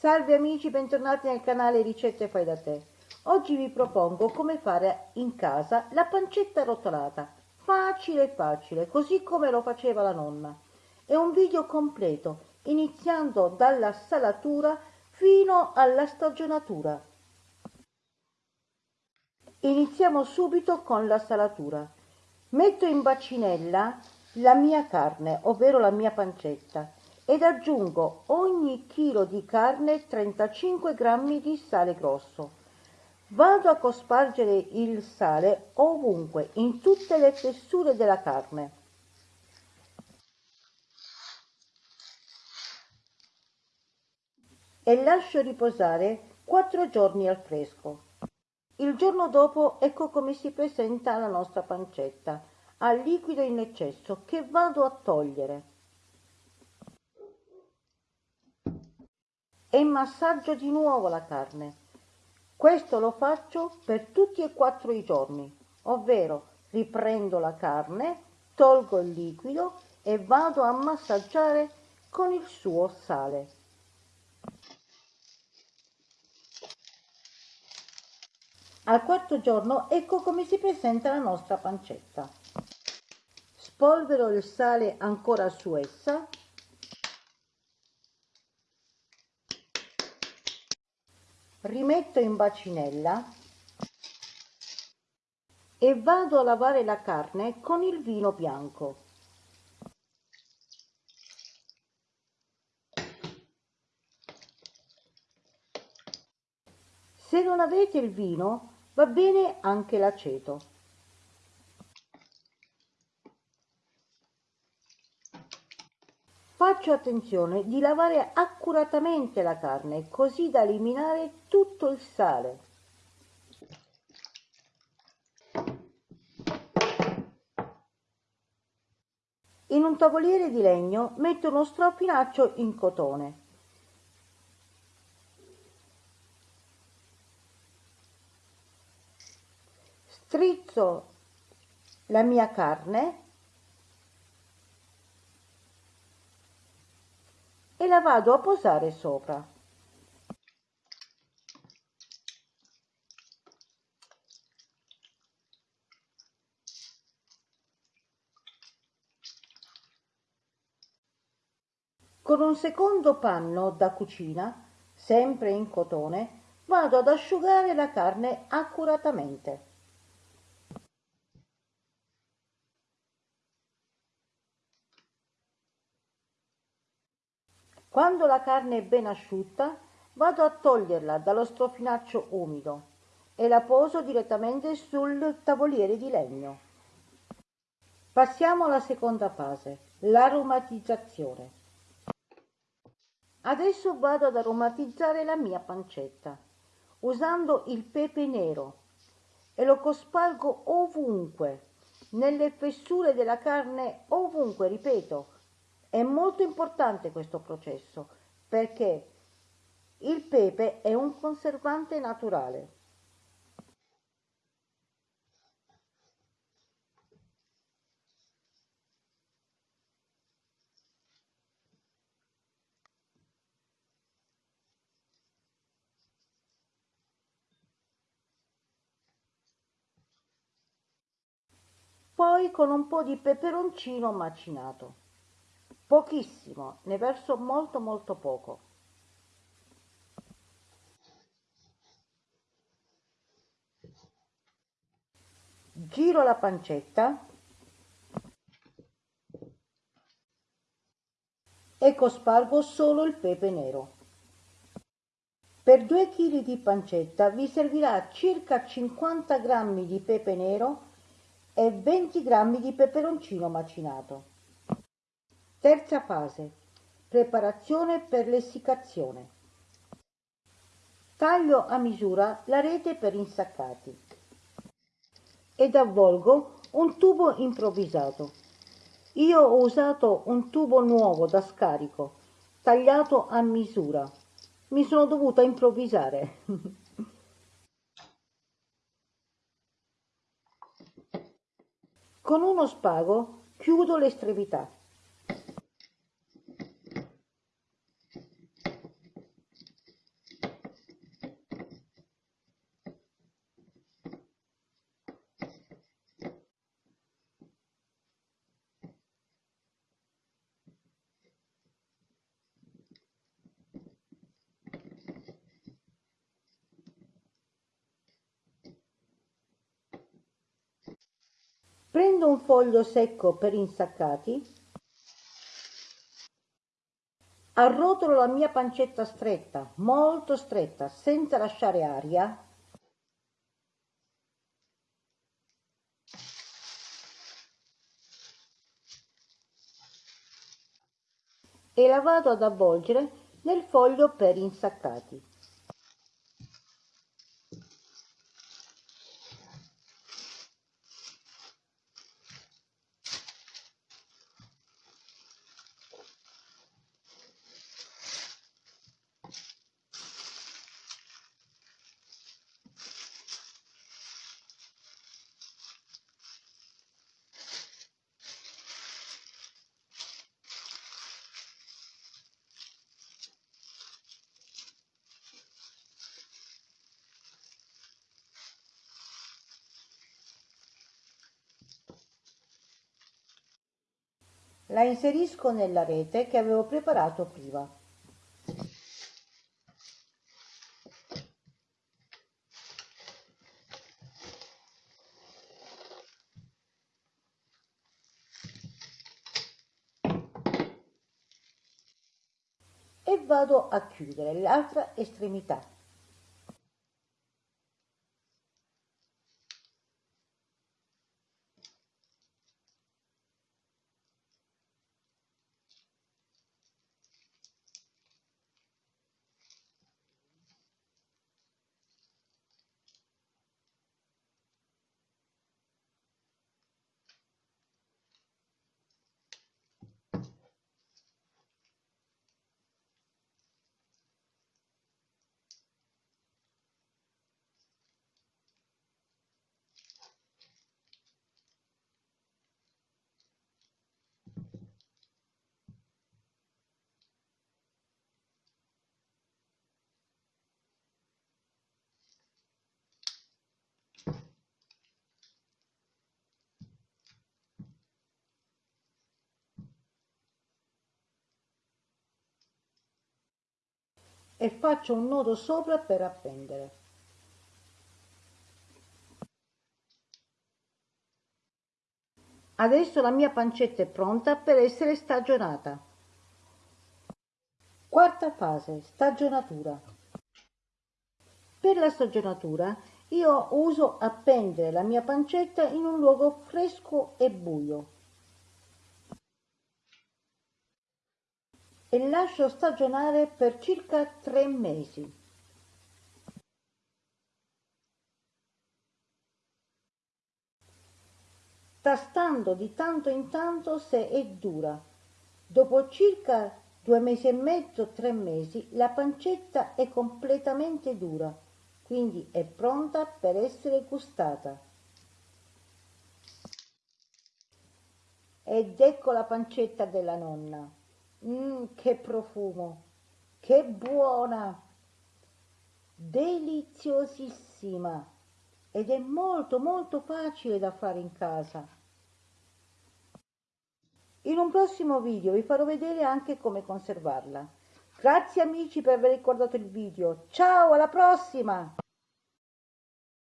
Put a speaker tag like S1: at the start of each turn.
S1: Salve amici, bentornati nel canale Ricette Fai da Te. Oggi vi propongo come fare in casa la pancetta rotolata. Facile facile, così come lo faceva la nonna. È un video completo, iniziando dalla salatura fino alla stagionatura. Iniziamo subito con la salatura. Metto in bacinella la mia carne, ovvero la mia pancetta ed aggiungo ogni chilo di carne 35 grammi di sale grosso. Vado a cospargere il sale ovunque, in tutte le fessure della carne. E lascio riposare 4 giorni al fresco. Il giorno dopo ecco come si presenta la nostra pancetta, al liquido in eccesso che vado a togliere. E massaggio di nuovo la carne. Questo lo faccio per tutti e quattro i giorni, ovvero riprendo la carne, tolgo il liquido e vado a massaggiare con il suo sale. Al quarto giorno ecco come si presenta la nostra pancetta. Spolvero il sale ancora su essa rimetto in bacinella e vado a lavare la carne con il vino bianco. Se non avete il vino, va bene anche l'aceto. Faccio attenzione di lavare accuratamente la carne così da eliminare tutto il sale. In un tavoliere di legno metto uno strofinaccio in cotone. Strizzo la mia carne la vado a posare sopra. Con un secondo panno da cucina, sempre in cotone, vado ad asciugare la carne accuratamente. Quando la carne è ben asciutta, vado a toglierla dallo strofinaccio umido e la poso direttamente sul tavoliere di legno. Passiamo alla seconda fase, l'aromatizzazione. Adesso vado ad aromatizzare la mia pancetta usando il pepe nero e lo cospargo ovunque, nelle fessure della carne, ovunque, ripeto, è molto importante questo processo perché il pepe è un conservante naturale. Poi con un po' di peperoncino macinato pochissimo, ne verso molto molto poco. Giro la pancetta e cospargo solo il pepe nero. Per 2 kg di pancetta vi servirà circa 50 g di pepe nero e 20 g di peperoncino macinato. Terza fase. Preparazione per l'essiccazione. Taglio a misura la rete per insaccati ed avvolgo un tubo improvvisato. Io ho usato un tubo nuovo da scarico, tagliato a misura. Mi sono dovuta improvvisare. Con uno spago chiudo l'estremità. Prendo un foglio secco per insaccati, arrotolo la mia pancetta stretta, molto stretta, senza lasciare aria, e la vado ad avvolgere nel foglio per insaccati. La inserisco nella rete che avevo preparato prima. E vado a chiudere l'altra estremità. E faccio un nodo sopra per appendere. Adesso la mia pancetta è pronta per essere stagionata. Quarta fase, stagionatura. Per la stagionatura io uso appendere la mia pancetta in un luogo fresco e buio. E lascio stagionare per circa tre mesi. tastando di tanto in tanto se è dura. Dopo circa due mesi e mezzo, tre mesi, la pancetta è completamente dura, quindi è pronta per essere gustata. Ed ecco la pancetta della nonna. Mmm, che profumo! Che buona! Deliziosissima! Ed è molto molto facile da fare in casa. In un prossimo video vi farò vedere anche come conservarla. Grazie amici per aver guardato il video. Ciao, alla prossima!